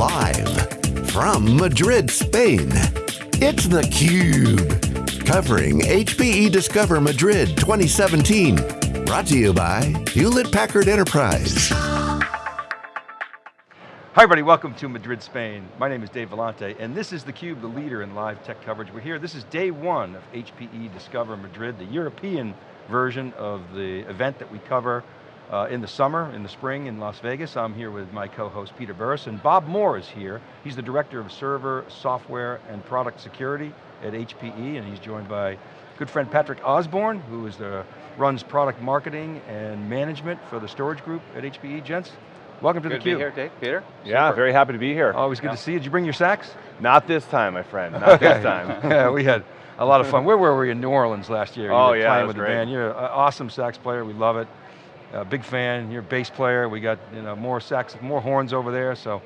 Live from Madrid, Spain, it's theCUBE. Covering HPE Discover Madrid 2017. Brought to you by Hewlett Packard Enterprise. Hi everybody, welcome to Madrid, Spain. My name is Dave Vellante, and this is theCUBE, the leader in live tech coverage. We're here, this is day one of HPE Discover Madrid, the European version of the event that we cover uh, in the summer, in the spring in Las Vegas. I'm here with my co-host Peter Burris, and Bob Moore is here. He's the Director of Server, Software, and Product Security at HPE, and he's joined by good friend Patrick Osborne, who is the, runs product marketing and management for the storage group at HPE. Gents, welcome to Good theCUBE. to be here, Dave. Peter? Yeah, Super. very happy to be here. Always good Yeah. to see you. Did you bring your sax? Not this time, my friend, not this time. yeah, we had a lot of fun. Where were we in New Orleans last year? You Oh, were yeah, playing it was with the band. You're an awesome sax player, we love it. Big fan, you're a bass player. We got you know more sax, more horns over there, so.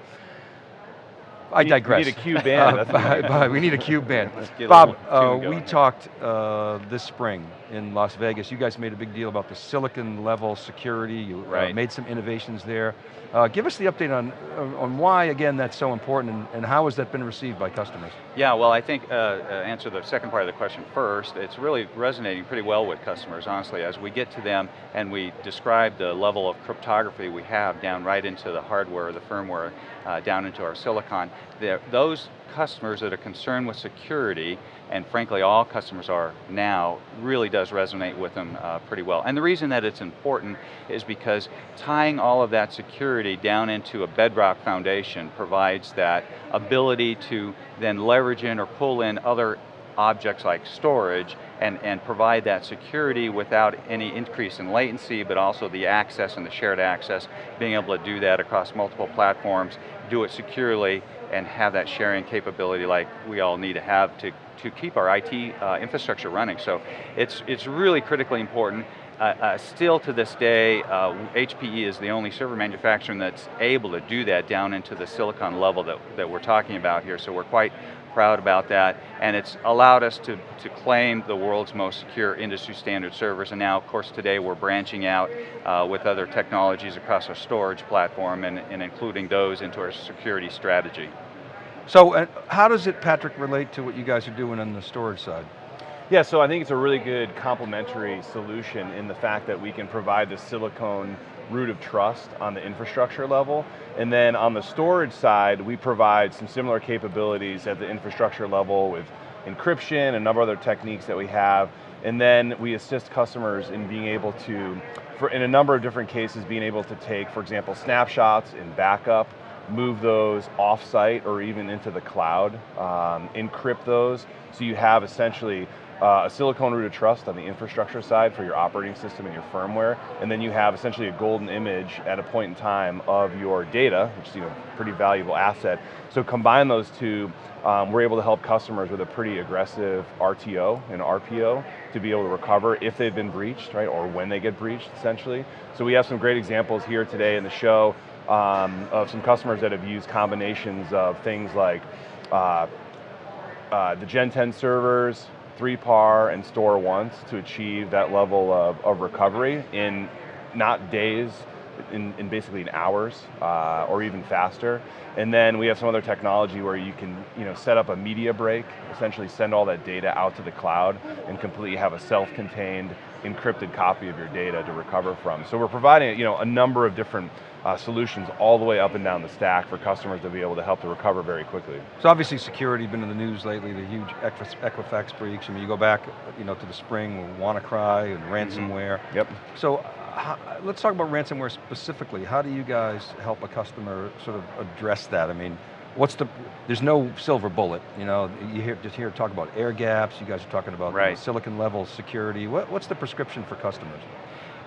I We need- we need a cube band, Uh, we need. A cube band. Let's get a Bob, uh, we talked uh, this spring in Las Vegas. You guys made a big deal about the silicon level security. You uh, Right. made some innovations there. Uh, give us the update on, on why, again, that's so important and, and how has that been received by customers? Yeah, well, I think, uh, uh, answer the second part of the question first, it's really resonating pretty well with customers, honestly, as we get to them and we describe the level of cryptography we have down right into the hardware, the firmware, uh, down into our silicon, those customers that are concerned with security, and frankly all customers are now, really does resonate with them uh, pretty well. And the reason that it's important is because tying all of that security down into a bedrock foundation provides that ability to then leverage in or pull in other objects like storage and, and provide that security without any increase in latency, but also the access and the shared access, being able to do that across multiple platforms, do it securely, and have that sharing capability like we all need to have to, to keep our IT uh, infrastructure running. So it's, it's really critically important. Uh, uh, still to this day, uh, HPE is the only server manufacturer that's able to do that down into the silicon level that, that we're talking about here, so we're quite proud about that, and it's allowed us to, to claim the world's most secure industry standard servers, and now of course today we're branching out uh, with other technologies across our storage platform and, and including those into our security strategy. So uh, how does it, Patrick, relate to what you guys are doing on the storage side? Yeah, so I think it's a really good complementary solution in the fact that we can provide the silicon root of trust on the infrastructure level, and then on the storage side, we provide some similar capabilities at the infrastructure level with encryption and a number of other techniques that we have, and then we assist customers in being able to, for in a number of different cases, being able to take, for example, snapshots and backup, move those off-site or even into the cloud, um, encrypt those, so you have essentially uh, a silicon root of trust on the infrastructure side for your operating system and your firmware, and then you have essentially a golden image at a point in time of your data, which is you know, a pretty valuable asset. So combine those two, um, we're able to help customers with a pretty aggressive RTO and RPO to be able to recover if they've been breached, right, or when they get breached, essentially. So we have some great examples here today in the show um, of some customers that have used combinations of things like uh, uh, the Gen 10 servers, 3PAR, and StoreOnce to achieve that level of, of recovery in not days, in, in basically in hours, uh, or even faster. And then we have some other technology where you can you know, set up a media break, essentially send all that data out to the cloud and completely have a self-contained encrypted copy of your data to recover from. So we're providing you know, a number of different uh, solutions all the way up and down the stack for customers to be able to help to recover very quickly. So obviously security been in the news lately, the huge Equifax breach. I mean, you go back you know, to the spring with WannaCry and ransomware. Yep. So how, let's talk about ransomware specifically. How do you guys help a customer sort of address that? I mean, what's the, there's no silver bullet, you know, you hear, just hear talk about air gaps, you guys are talking about you know, silicon level security. What, what's the prescription for customers?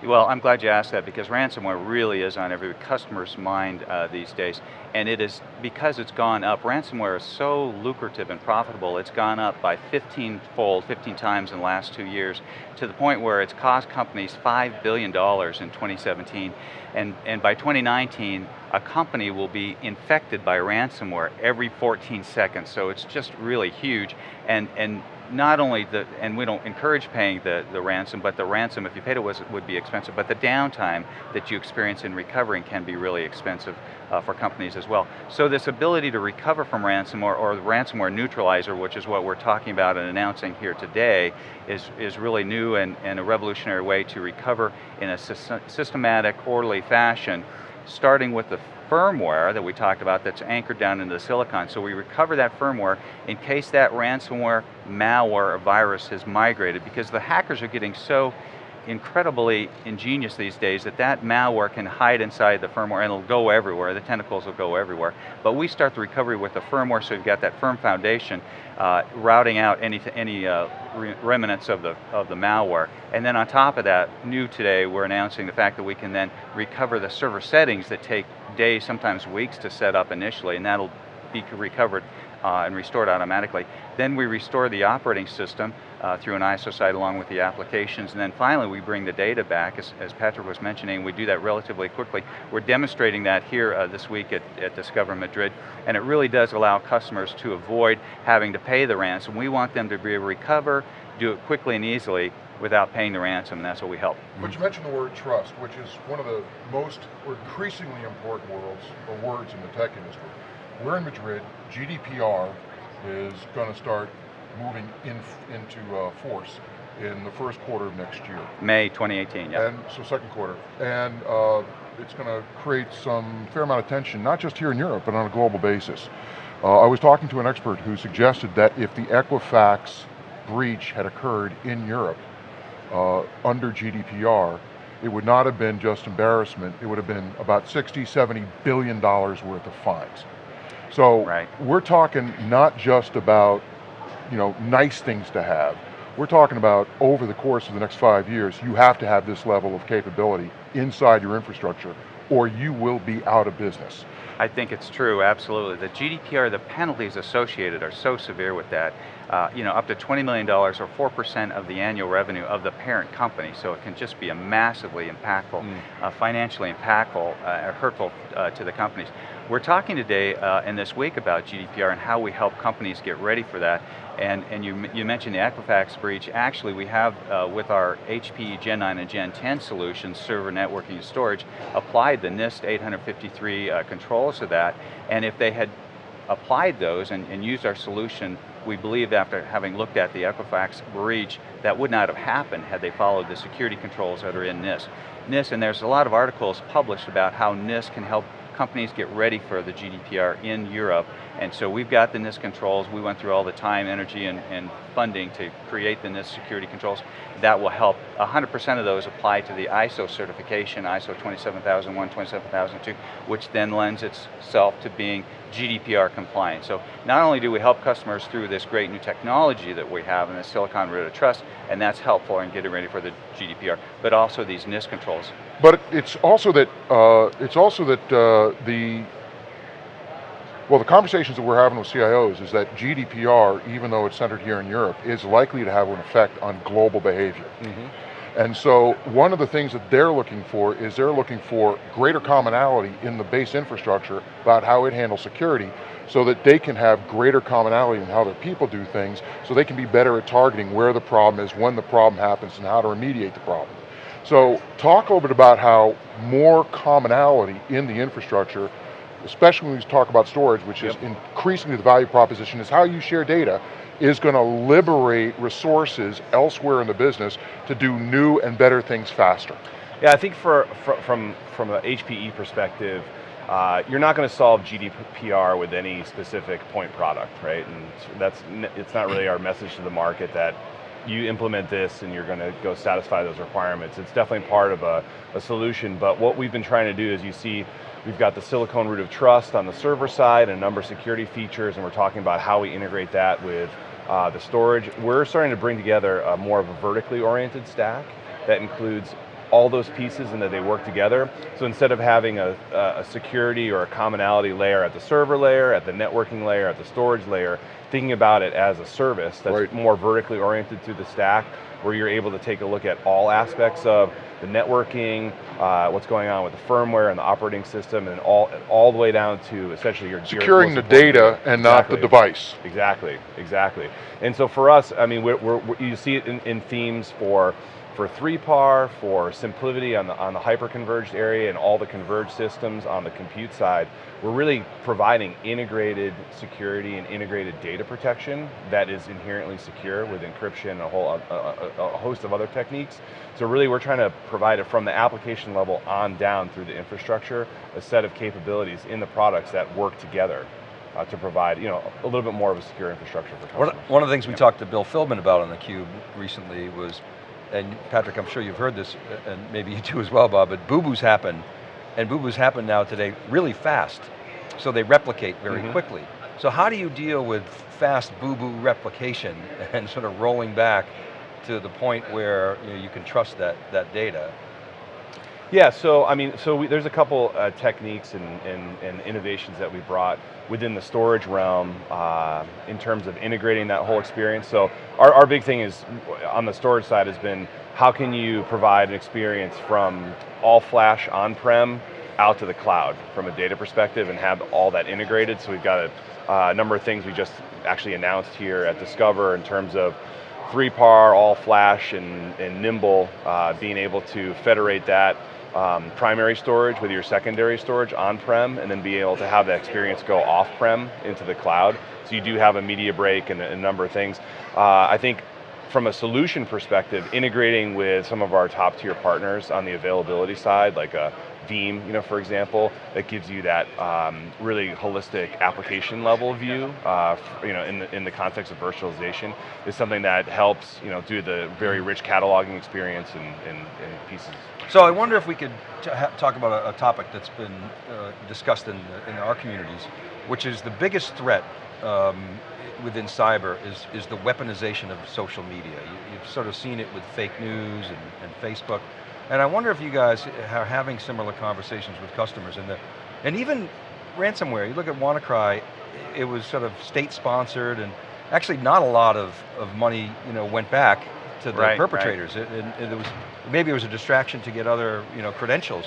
Well, I'm glad you asked that because ransomware really is on every customer's mind uh, these days. And it is, because it's gone up, ransomware is so lucrative and profitable, it's gone up by 15-fold, 15 times in the last two years, to the point where it's cost companies $5 billion in 2017. And, and by 2019, a company will be infected by ransomware every 14 seconds, so it's just really huge. And, and not only the, and we don't encourage paying the, the ransom, but the ransom, if you paid it, was, would be expensive, but the downtime that you experience in recovering can be really expensive uh, for companies as well. So this ability to recover from ransomware, or the ransomware neutralizer, which is what we're talking about and announcing here today, is, is really new and, and a revolutionary way to recover in a systematic, orderly fashion, starting with the firmware that we talked about that's anchored down into the silicon. So we recover that firmware in case that ransomware, malware, or virus has migrated because the hackers are getting so incredibly ingenious these days that that malware can hide inside the firmware and it'll go everywhere, the tentacles will go everywhere. But we start the recovery with the firmware so you've got that firm foundation, uh, routing out any, any uh, remnants of the, of the malware. And then on top of that, new today, we're announcing the fact that we can then recover the server settings that take days, sometimes weeks to set up initially, and that'll be recovered uh, and restored automatically. Then we restore the operating system uh, through an ISO site along with the applications, and then finally we bring the data back, as, as Patrick was mentioning, we do that relatively quickly. We're demonstrating that here uh, this week at, at Discover Madrid, and it really does allow customers to avoid having to pay the ransom. We want them to be able to recover, do it quickly and easily without paying the ransom, and that's what we help. But you mentioned the word trust, which is one of the most increasingly important words, or words in the tech industry. We're in Madrid, GDPR is going to start moving in, into uh, force in the first quarter of next year. May 2018, yeah. And so second quarter. And uh, it's going to create some fair amount of tension, not just here in Europe, but on a global basis. Uh, I was talking to an expert who suggested that if the Equifax breach had occurred in Europe uh, under GDPR, it would not have been just embarrassment, it would have been about 60, 70 billion dollars worth of fines. So right. we're talking not just about you know, nice things to have. We're talking about over the course of the next five years, you have to have this level of capability inside your infrastructure or you will be out of business. I think it's true, absolutely. The GDPR, the penalties associated are so severe with that. Uh, you know, up to $20 million or 4% of the annual revenue of the parent company, so it can just be a massively impactful, mm. uh, financially impactful, uh, hurtful uh, to the companies. We're talking today uh, and this week about GDPR and how we help companies get ready for that. And, and you, you mentioned the Equifax breach. Actually, we have, uh, with our HPE Gen 9 and Gen 10 solutions, server networking and storage, applied the NIST 853 uh, controls to that. And if they had applied those and, and used our solution, we believe after having looked at the Equifax breach, that would not have happened had they followed the security controls that are in NIST. NIST, and there's a lot of articles published about how NIST can help companies get ready for the GDPR in Europe. And so we've got the NIST controls. We went through all the time, energy, and, and funding to create the NIST security controls. That will help. 100% of those apply to the ISO certification, ISO 27001, 27002, which then lends itself to being GDPR compliant. So not only do we help customers through this great new technology that we have in the Silicon Root of Trust, and that's helpful in getting ready for the GDPR, but also these NIST controls. But it's also that, uh, it's also that uh, the well, the conversations that we're having with CIOs is that GDPR, even though it's centered here in Europe, is likely to have an effect on global behavior. Mm -hmm. And so one of the things that they're looking for is they're looking for greater commonality in the base infrastructure about how it handles security so that they can have greater commonality in how their people do things so they can be better at targeting where the problem is, when the problem happens, and how to remediate the problem. So talk a little bit about how more commonality in the infrastructure especially when we talk about storage, which yep. is increasingly the value proposition, is how you share data is going to liberate resources elsewhere in the business to do new and better things faster. Yeah, I think for, for from, from an HPE perspective, uh, you're not going to solve GDPR with any specific point product, right? And that's it's not really our message to the market that you implement this and you're going to go satisfy those requirements. It's definitely part of a, a solution, but what we've been trying to do is you see We've got the Silicon Root of Trust on the server side and a number of security features, and we're talking about how we integrate that with uh, the storage. We're starting to bring together a more of a vertically oriented stack that includes all those pieces and that they work together. So instead of having a, a, security or a commonality layer at the server layer, at the networking layer, at the storage layer, thinking about it as a service that's right. more vertically oriented through the stack, where you're able to take a look at all aspects of the networking, uh, what's going on with the firmware and the operating system, and all all the way down to essentially your securing your the data and not the device. Exactly, exactly. And so for us, I mean, we're, we're, you see it in, in themes for for 3PAR, for SimpliVity on the, on the hyper-converged area and all the converged systems on the compute side, we're really providing integrated security and integrated data protection that is inherently secure with encryption and a whole a, a, a host of other techniques. So really we're trying to provide it from the application level on down through the infrastructure, a set of capabilities in the products that work together. Uh, to provide you know, a little bit more of a secure infrastructure for customers. One, of the things we talked to Bill Philbin about on theCUBE recently was and Patrick, I'm sure you've heard this, and maybe you too as well, Bob, but boo-boos happen, and boo-boos happen now today really fast, so they replicate very mm -hmm. quickly. So how do you deal with fast boo-boo replication and sort of rolling back to the point where you, know, you can trust that, that data? Yeah, so I mean, so we, there's a couple uh, techniques and, and, and, innovations that we brought within the storage realm uh, in terms of integrating that whole experience. So our, our big thing is, on the storage side has been, how can you provide an experience from all flash on-prem out to the cloud from a data perspective and have all that integrated. So we've got a, uh, number of things we just actually announced here at Discover in terms of 3PAR, all flash, and, and Nimble, uh, being able to federate that um, primary storage with your secondary storage on-prem and then be able to have that experience go off-prem into the cloud. So you do have a media break and a, number of things. Uh, I think from a solution perspective, integrating with some of our top tier partners on the availability side, like a Veeam, you know, for example, that gives you that um, really holistic application level view, uh, you know, in the, in the context of virtualization, is something that helps, you know, do the very rich cataloging experience and, and, and pieces. So I wonder if we could talk about a, a, topic that's been uh, discussed in, in our communities, which is the biggest threat um, within cyber is, is the weaponization of social media. You, have sort of seen it with fake news and, and Facebook. And I wonder if you guys are having similar conversations with customers and the, and even ransomware, you look at WannaCry, it was sort of state sponsored and actually not a lot of, of money you know, went back to the right, perpetrators. Right. It, it, it, was, maybe it was a distraction to get other you know, credentials.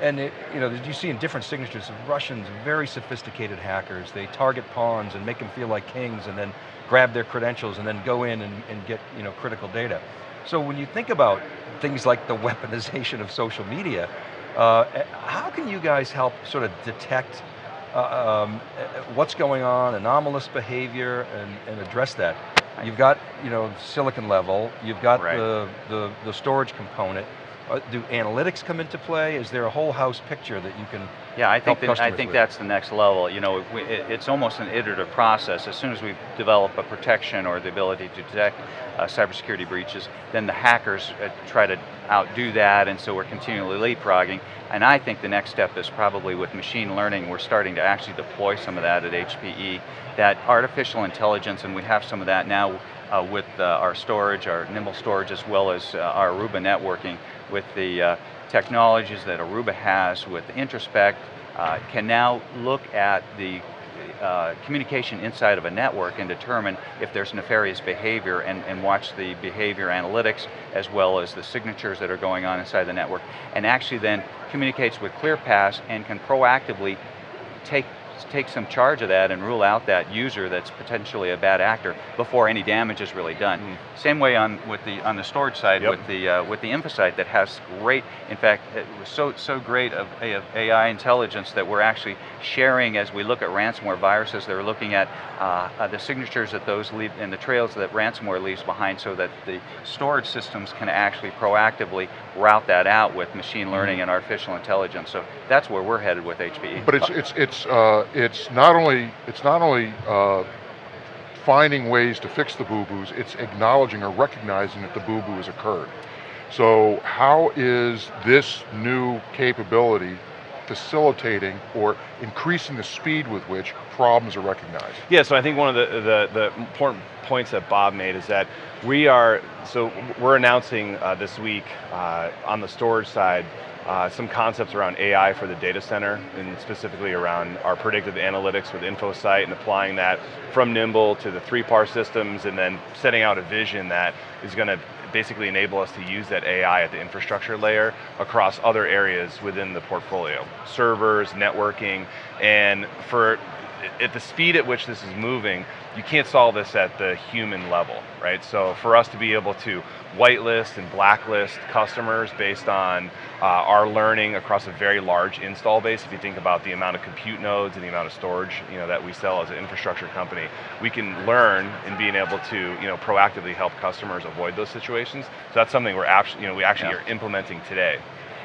And it, you know, you see in different signatures, Russians, very sophisticated hackers, they target pawns and make them feel like kings and then grab their credentials and then go in and, and get you know, critical data. So when you think about things like the weaponization of social media, uh, how can you guys help sort of detect uh, um, what's going on, anomalous behavior, and, and, address that? You've got, you know, silicon level, you've got right. the, the, the storage component, do analytics come into play? Is there a whole house picture that you can Yeah, I think, that, I think that's the next level. You know, we, it, it's almost an iterative process. As soon as we develop a protection or the ability to detect uh, cybersecurity breaches, then the hackers uh, try to outdo that, and so we're continually leapfrogging. And I think the next step is probably with machine learning, we're starting to actually deploy some of that at HPE, that artificial intelligence, and we have some of that now uh, with uh, our storage, our Nimble storage, as well as uh, our Aruba networking, with the uh, technologies that Aruba has with Introspect, uh, can now look at the uh, communication inside of a network and determine if there's nefarious behavior and, and watch the behavior analytics as well as the signatures that are going on inside the network. And actually then communicates with ClearPass and can proactively take take some charge of that and rule out that user that's potentially a bad actor before any damage is really done. Mm. Same way on with the on the storage side yep. with the uh, with the InfoSight that has great, in fact, it was so so great of, of, AI intelligence that we're actually sharing as we look at ransomware viruses. They're looking at uh, the signatures that those leave and the trails that ransomware leaves behind, so that the storage systems can actually proactively route that out with machine learning mm. and artificial intelligence. So that's where we're headed with HPE. But it's it's it's uh, it's not only, it's not only uh, finding ways to fix the boo-boos, it's acknowledging or recognizing that the boo-boo has occurred. So how is this new capability facilitating or increasing the speed with which problems are recognized? Yeah, so I think one of the, the, the important points that Bob made is that we are, so we're announcing uh, this week uh, on the storage side uh, some concepts around AI for the data center, and specifically around our predictive analytics with InfoSight and applying that from Nimble to the 3PAR systems, and then setting out a vision that is going to basically enable us to use that AI at the infrastructure layer across other areas within the portfolio. Servers, networking, and for at the speed at which this is moving, you can't solve this at the human level, right? So for us to be able to whitelist and blacklist customers based on uh, our learning across a very large install base, if you think about the amount of compute nodes and the amount of storage you know, that we sell as an infrastructure company, we can learn in being able to you know, proactively help customers avoid those situations. So that's something we're actually, you know, we actually Yeah. are implementing today.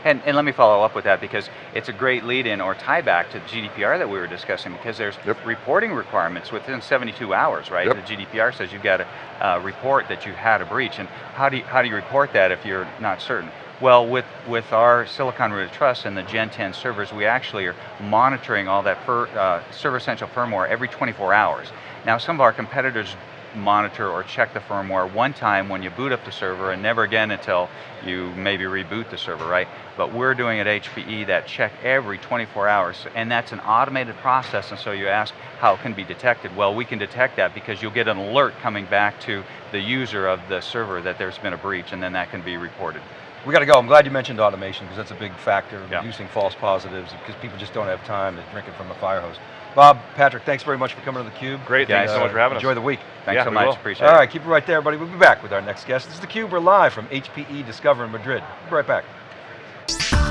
And, and let me follow up with that because it's a great lead in or tie back to the GDPR that we were discussing because there's Yep. reporting requirements within 72 hours, right? Yep. The GDPR says you've got to uh, report that you had a breach and how do, you, how do you report that if you're not certain? Well, with, with our Silicon Root of Trust and the Gen 10 servers, we actually are monitoring all that fir, uh, Server Essential firmware every 24 hours. Now, some of our competitors monitor or check the firmware one time when you boot up the server and never again until you maybe reboot the server, right? But we're doing at HPE that check every 24 hours, and that's an automated process, and so you ask how it can be detected. Well, we can detect that because you'll get an alert coming back to the user of the server that there's been a breach, and then that can be reported. We got to go. I'm glad you mentioned automation because that's a big factor, Yeah. reducing false positives because people just don't have time to drink it from a fire hose. Bob, Patrick, thanks very much for coming to theCUBE. Great, thanks so uh, much for having us. Enjoy the week. Thanks Yeah, so much, appreciate it. All right, keep it right there, everybody. We'll be back with our next guest. This is theCUBE, we're live from HPE Discover in Madrid. We'll be right back.